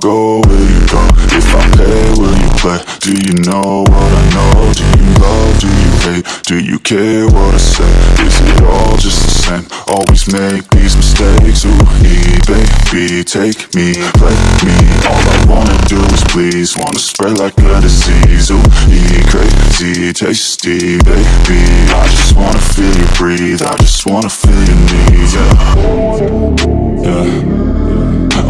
go, will you go? If I pay, will you play? Do you know what I know? Do you love, do you hate? Do you care what I say? Is it all just the same? Always make these mistakes Ooh, baby, take me, play me All I wanna do is please Wanna spread like a disease Ooh, crazy, tasty, baby I just wanna feel you breathe I just wanna feel your needs, yeah Yeah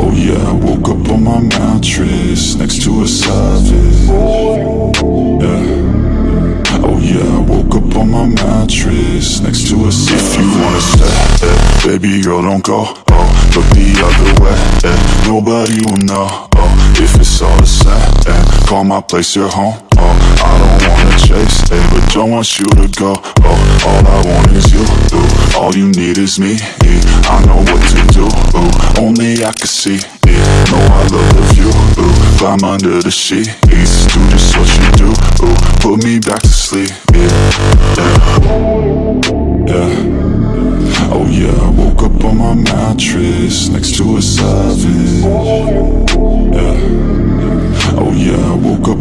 Oh yeah, I woke up on my mattress Next to a savage Yeah. Oh yeah, I woke up on my mattress Next to a savage If you wanna stay, eh, baby girl don't go. Oh, look the other way, eh, nobody will know. Oh, if it's all the same, eh, call my place your home. Oh, I don't wanna chase, eh, but don't want you to go. Oh, all I want is you, all you need is me I know what to do, I can see it. Know I love the view, ooh, climb under the sheets Do just what you do, ooh, put me back to sleep, yeah, yeah,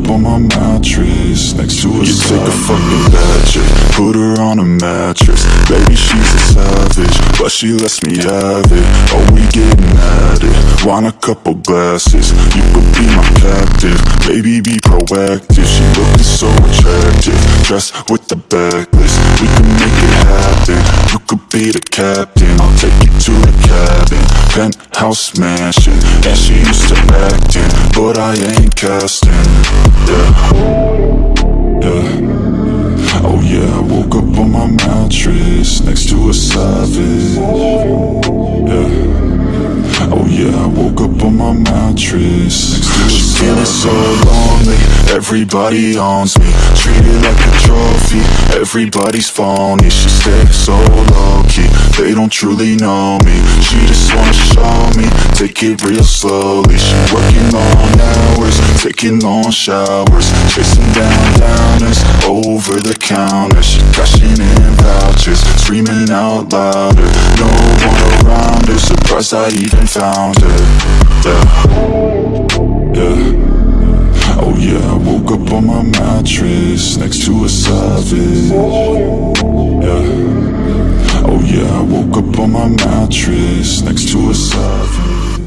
on my mattress Next to a You take a fucking bad chick Put her on a mattress. Baby, she's a savage But she lets me have it. Oh, we getting at it. Want a couple glasses. You could be my captive. Baby, be proactive. She looking so attractive. Dressed with the backlist We can make it happen. You could be the captain. I'll take you to the cabin. Penthouse mansion. And she used to acting But I ain't casting Yeah. Yeah Oh yeah, I woke up on my mattress Next to a savage. Yeah. Oh yeah, I woke up on my mattress Next to a She's feeling so lonely Everybody owns me. Treated like a trophy Everybody's phony. She stays so low-key They don't truly know me. She just wanna show me. Take it real slowly. She working long hours Taking long showers. Chasing down downers Over the counter. She cashing in vouchers Screaming out louder. No one around her. Surprised I even found her. Yeah. Yeah. Oh yeah, I woke up on my mattress Next to a savage. Yeah Oh yeah, I woke up on my mattress Next to a savage